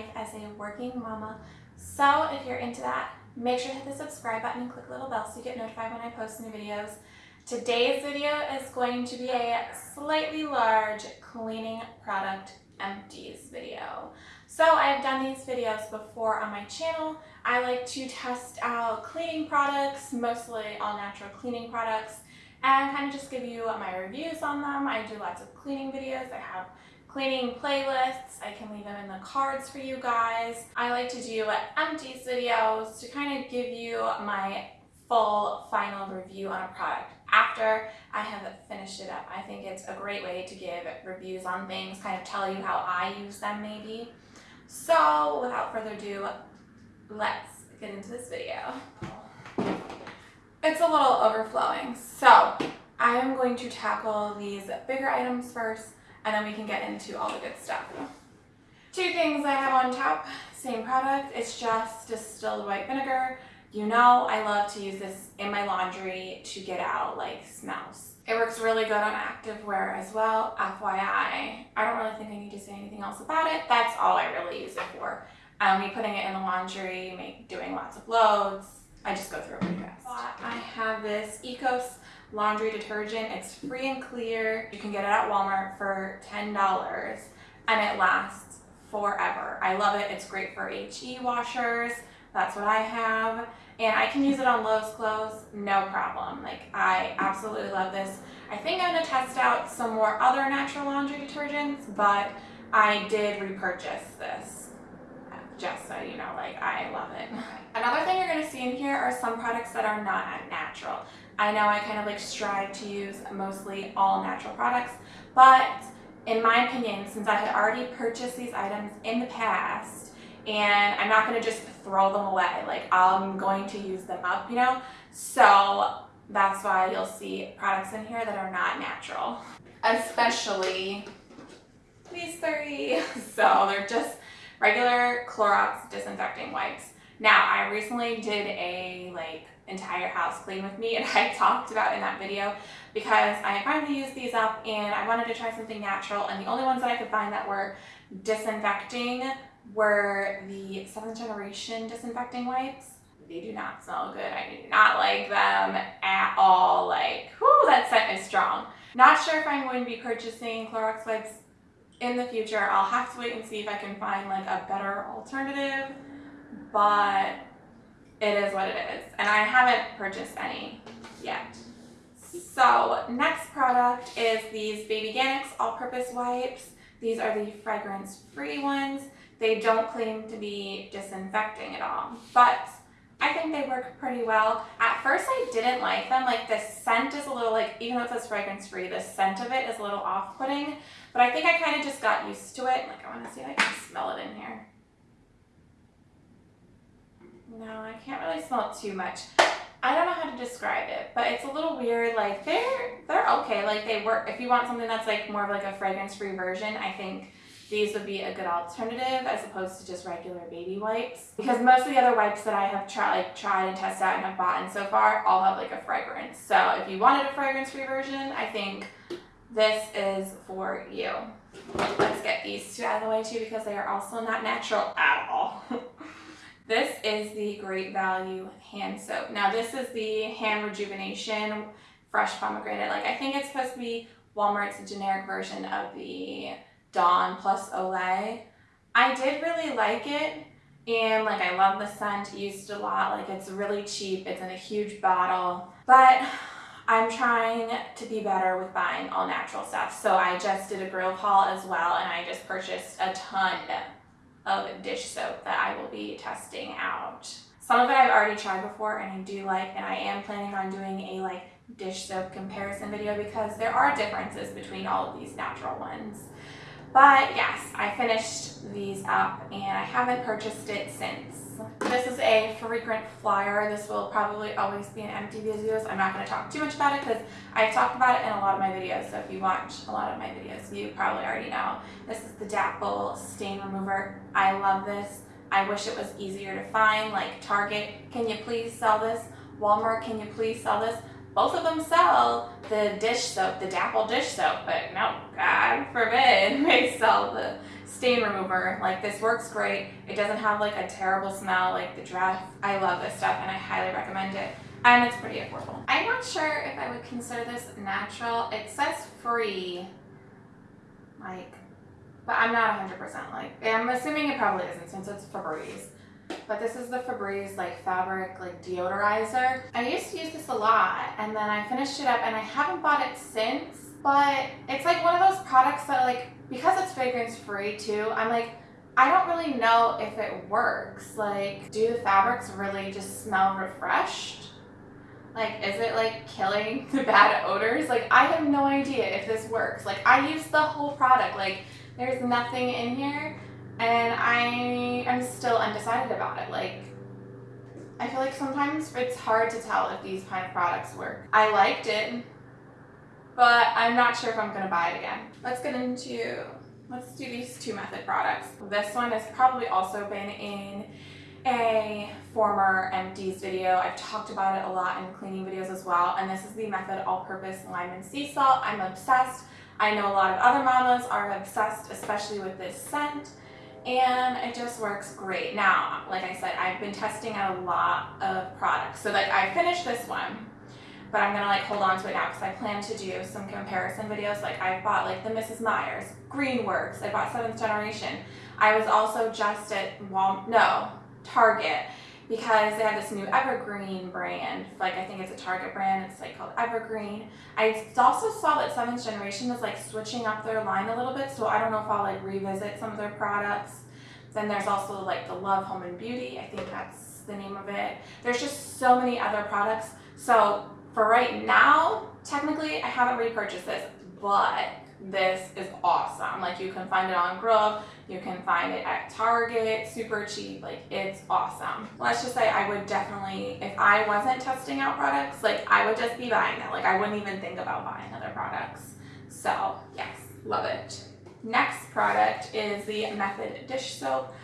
life as a working mama. So if you're into that, make sure to hit the subscribe button and click the little bell so you get notified when I post new videos. Today's video is going to be a slightly large cleaning product empties video. So I've done these videos before on my channel. I like to test out cleaning products, mostly all natural cleaning products, and kind of just give you my reviews on them. I do lots of cleaning videos. I have cleaning playlists. I can leave them in the cards for you guys. I like to do empties videos to kind of give you my full final review on a product after I have finished it up. I think it's a great way to give reviews on things, kind of tell you how I use them maybe. So without further ado, let's get into this video. It's a little overflowing. So I am going to tackle these bigger items first and then we can get into all the good stuff. Two things I have on top, same product. It's just distilled white vinegar. You know I love to use this in my laundry to get out like smells. It works really good on active wear as well, FYI. I don't really think I need to say anything else about it. That's all I really use it for. Um, me putting it in the laundry, make, doing lots of loads, I just go through it pretty fast. I have this Ecos laundry detergent. It's free and clear. You can get it at Walmart for $10 and it lasts forever. I love it. It's great for HE washers. That's what I have. And I can use it on Lowe's clothes, no problem. Like, I absolutely love this. I think I'm gonna test out some more other natural laundry detergents, but I did repurchase this just so you know, like I love it. Another thing you're gonna see in here are some products that are not natural. I know I kind of like strive to use mostly all natural products, but in my opinion, since I had already purchased these items in the past, and I'm not gonna just throw them away, like I'm going to use them up, you know? So that's why you'll see products in here that are not natural. Especially these three. So they're just regular Clorox disinfecting wipes. Now, I recently did a like entire house clean with me and I talked about in that video because I finally used these up and I wanted to try something natural and the only ones that I could find that were disinfecting were the 7th generation disinfecting wipes. They do not smell good. I do not like them at all. Like, whoo, that scent is strong. Not sure if I'm going to be purchasing Clorox wipes in the future. I'll have to wait and see if I can find like a better alternative, but it is what it is. And I haven't purchased any yet. So next product is these Baby Organics all-purpose wipes. These are the fragrance-free ones. They don't claim to be disinfecting at all, but I think they work pretty well. At first I didn't like them, like the scent is a little like, even though it says fragrance free, the scent of it is a little off-putting, but I think I kind of just got used to it. Like I want to see if I can smell it in here. No, I can't really smell too much. I don't know how to describe it, but it's a little weird. Like they're, they're okay. Like they work, if you want something that's like more of like a fragrance free version, I think these would be a good alternative as opposed to just regular baby wipes. Because most of the other wipes that I have tried, like tried and tested out and have bought in so far all have like a fragrance. So if you wanted a fragrance-free version, I think this is for you. Let's get these two out of the way too because they are also not natural at all. this is the Great Value hand soap. Now this is the hand rejuvenation fresh pomegranate. Like I think it's supposed to be Walmart's generic version of the Dawn plus Olay. I did really like it and like I love the scent, used a lot, like it's really cheap, it's in a huge bottle, but I'm trying to be better with buying all natural stuff. So I just did a Grove haul as well and I just purchased a ton of dish soap that I will be testing out. Some of it I've already tried before and I do like and I am planning on doing a like dish soap comparison video because there are differences between all of these natural ones. But yes, I finished these up and I haven't purchased it since. This is a frequent flyer. This will probably always be in empty videos. I'm not going to talk too much about it because I've talked about it in a lot of my videos. So if you watch a lot of my videos, you probably already know. This is the Dapple Stain Remover. I love this. I wish it was easier to find, like Target, can you please sell this? Walmart, can you please sell this? Both of them sell the dish soap, the Dapple dish soap, but no, God forbid they sell the stain remover. Like this works great. It doesn't have like a terrible smell like the Dreft. I love this stuff and I highly recommend it. And it's pretty affordable. I'm not sure if I would consider this natural. It says free, like, but I'm not 100% like, I'm assuming it probably isn't since it's Febreze. But this is the Febreze like fabric like deodorizer. I used to use this a lot and then I finished it up and I haven't bought it since. But it's like one of those products that like, because it's fragrance free too, I'm like, I don't really know if it works. Like, do the fabrics really just smell refreshed? Like, is it like killing the bad odors? Like, I have no idea if this works. Like, I use the whole product. Like, there's nothing in here and I am still undecided about it. Like, I feel like sometimes it's hard to tell if these kind of products work. I liked it, but I'm not sure if I'm gonna buy it again. Let's get into, let's do these two method products. This one has probably also been in a former empties video. I've talked about it a lot in cleaning videos as well. And this is the Method All-Purpose Lime and Sea Salt. I'm obsessed. I know a lot of other mamas are obsessed, especially with this scent and it just works great. Now, like I said, I've been testing out a lot of products. So like I finished this one, but I'm gonna like hold on to it now because I plan to do some comparison videos. Like I bought like the Mrs. Meyer's, Greenworks, I bought Seventh Generation. I was also just at Wal, no, Target because they have this new Everspring brand. Like I think it's a Target brand. It's like called Everspring. I also saw that Seventh Generation is like switching up their line a little bit. So I don't know if I'll like revisit some of their products. Then there's also like the Love Home and Beauty. I think that's the name of it. There's just so many other products. So for right now, technically I haven't repurchased this, but this is awesome. Like you can find it on Grove, you can find it at Target, super cheap, like it's awesome. Let's just say I would definitely, if I wasn't testing out products, like I would just be buying it. Like I wouldn't even think about buying other products. So yes, love it. Next product is the Method dish soap.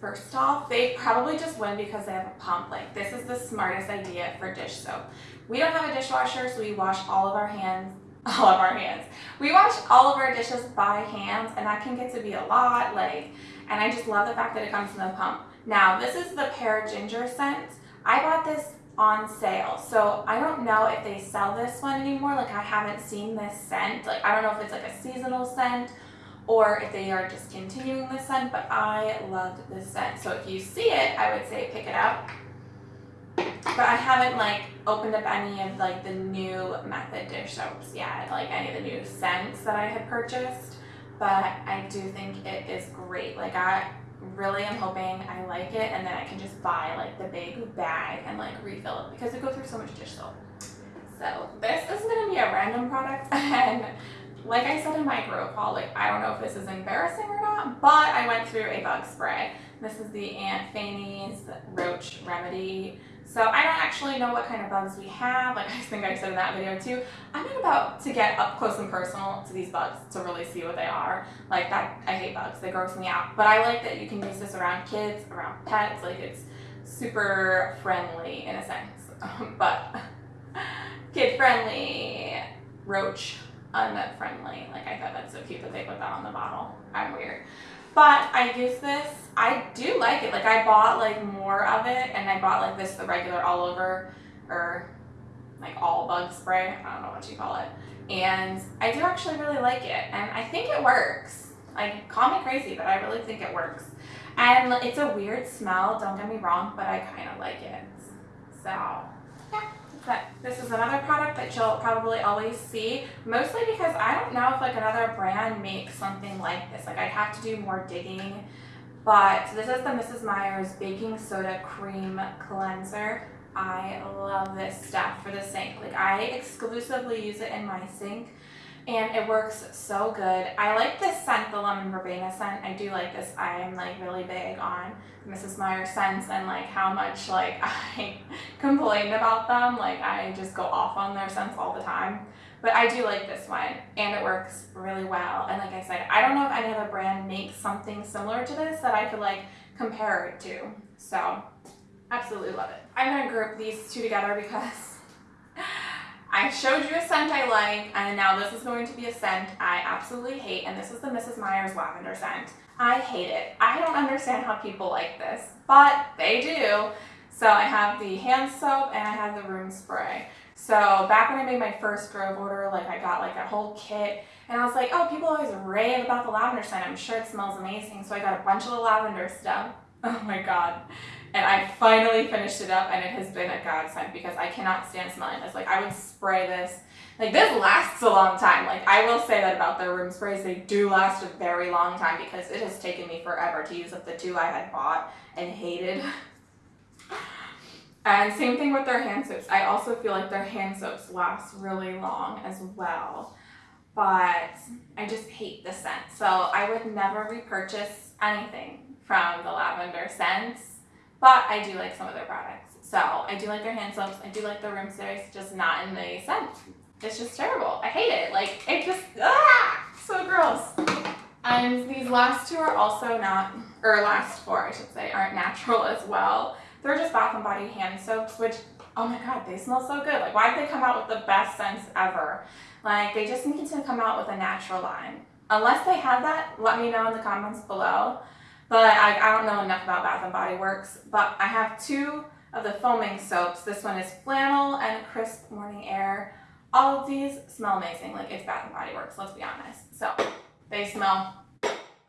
First off, they probably just win because they have a pump. Like this is the smartest idea for dish soap. We don't have a dishwasher, so we wash all of our hands all of our hands. We wash all of our dishes by hands and that can get to be a lot like and I just love the fact that it comes in the pump. Now this is the pear ginger scent. I bought this on sale so I don't know if they sell this one anymore like I haven't seen this scent like I don't know if it's like a seasonal scent or if they are just continuing the scent but I loved this scent so if you see it I would say pick it up but I haven't like opened up any of like the new method dish soaps yet, like any of the new scents that I had purchased. But I do think it is great. Like I really am hoping I like it and then I can just buy like the big bag and like refill it because it goes through so much dish soap. So this is gonna be a random product and like I said in my Grove haul, like I don't know if this is embarrassing or not, but I went through a bug spray. This is the Aunt Fannie's Roach Remedy so I don't actually know what kind of bugs we have. Like I think I said in that video too. I'm not about to get up close and personal to these bugs to really see what they are. Like that, I hate bugs. They gross me out. But I like that you can use this around kids, around pets. Like it's super friendly in a sense. Um, but kid friendly, roach unfriendly. Like I thought that's so cute that they put that on the bottle. I'm weird. But I use this, I do like it. Like I bought like more of it and I bought like this, the regular all over or like all bug spray. I don't know what you call it. And I do actually really like it. And I think it works. Like call me crazy, but I really think it works. And it's a weird smell, don't get me wrong, but I kind of like it. So yeah. But this is another product that you'll probably always see, mostly because I don't know if like another brand makes something like this. Like I'd have to do more digging. But this is the Mrs. Meyer's Baking Soda Cream Cleanser. I love this stuff for the sink. Like I exclusively use it in my sink and it works so good. I like this scent, the lemon verbena scent. I do like this. I am like really big on Mrs. Meyer scents and like how much like I complain about them. Like I just go off on their scents all the time. But I do like this one and it works really well. And like I said, I don't know if any other brand makes something similar to this that I could like compare it to. So absolutely love it. I'm gonna group these two together because I showed you a scent I like, and now this is going to be a scent I absolutely hate, and this is the Mrs. Meyer's lavender scent. I hate it. I don't understand how people like this, but they do. So I have the hand soap and I have the room spray. So back when I made my first Grove order, like I got like a whole kit and I was like, oh, people always rave about the lavender scent. I'm sure it smells amazing. So I got a bunch of the lavender stuff. Oh my God. And I finally finished it up and it has been a godsend because I cannot stand smelling this. Like I would spray this. Like this lasts a long time. Like I will say that about their room sprays. They do last a very long time because it has taken me forever to use up the two I had bought and hated. And same thing with their hand soaps. I also feel like their hand soaps last really long as well. But I just hate the scent. So I would never repurchase anything from the lavender scents. But I do like some of their products. So I do like their hand soaps. I do like their room sprays, just not in the scent. It's just terrible. I hate it. Like, it just, ah, so gross. And these last two are also not, or last four, I should say, aren't natural as well. They're just Bath & Body hand soaps, which, oh my god, they smell so good. Like, why did they come out with the best scents ever? Like, they just need to come out with a natural line. Unless they have that, let me know in the comments below. But I, I don't know enough about Bath & Body Works. But I have two of the foaming soaps. This one is Flannel and Crisp Morning Air. All of these smell amazing. Like, it's Bath & Body Works, let's be honest. So, they smell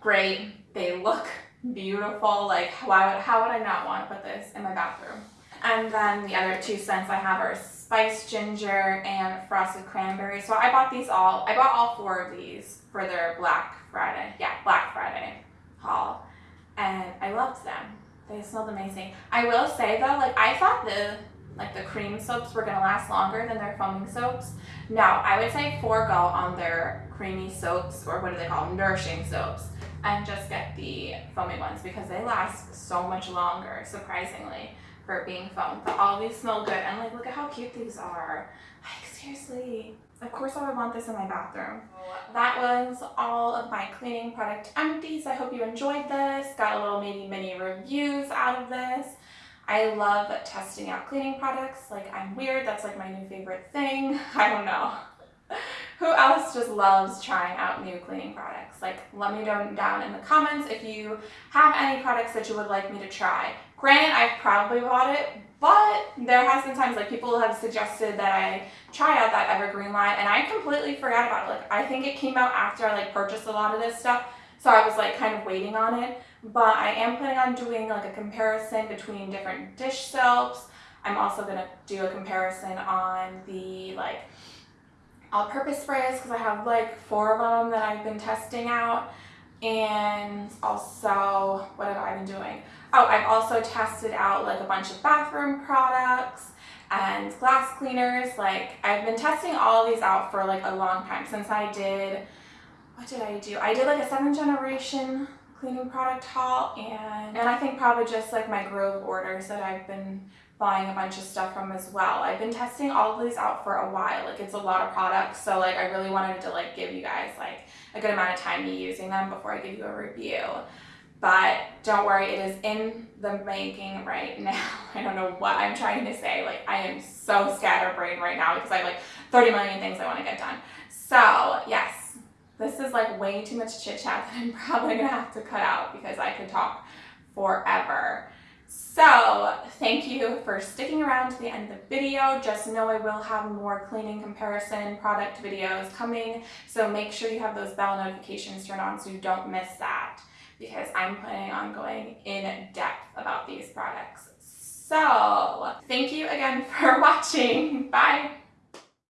great. They look beautiful. Like, why would, how would I not want to put this in my bathroom? And then the other two scents I have are Spiced Ginger and Frosted Cranberry. So I bought these all, I bought all four of these for their Black Friday, yeah, Black Friday haul. And I loved them. They smelled amazing. I will say though, like I thought the like the cream soaps were gonna last longer than their foaming soaps. No, I would say forego on their creamy soaps, or what do they call them, nourishing soaps and just get the foamy ones because they last so much longer, surprisingly, for being foam. But all these smell good and like look at how cute these are. Like seriously. Of course I would want this in my bathroom. That was all of my cleaning product empties. I hope you enjoyed this. Got a little maybe mini reviews out of this. I love testing out cleaning products. Like I'm weird, that's like my new favorite thing. I don't know. Who else just loves trying out new cleaning products? Like, let me know down in the comments if you have any products that you would like me to try. Granted, I've probably bought it, but there has been times like people have suggested that I try out that Everspring line and I completely forgot about it. Like, I think it came out after I like purchased a lot of this stuff. So I was like kind of waiting on it, but I am planning on doing like a comparison between different dish soaps. I'm also going to do a comparison on the like all-purpose sprays because I have like four of them that I've been testing out and also what have I been doing? Oh, I've also tested out like a bunch of bathroom products and glass cleaners. Like I've been testing all these out for like a long time since I did, what did I do? I did like a seven generation cleaning product haul and, and I think probably just like my Grove orders that I've been buying a bunch of stuff from as well. I've been testing all of these out for a while. Like it's a lot of products. So like I really wanted to like give you guys like a good amount of time me using them before I give you a review. But don't worry, it is in the making right now. I don't know what I'm trying to say. Like I am so scatterbrained right now because I have like 30 million things I want to get done. So yes, this is like way too much chit chat that I'm probably gonna have to cut out because I could talk forever. So thank you for sticking around to the end of the video. Just know I will have more cleaning comparison product videos coming. So make sure you have those bell notifications turned on so you don't miss that because I'm planning on going in depth about these products. So thank you again for watching. Bye.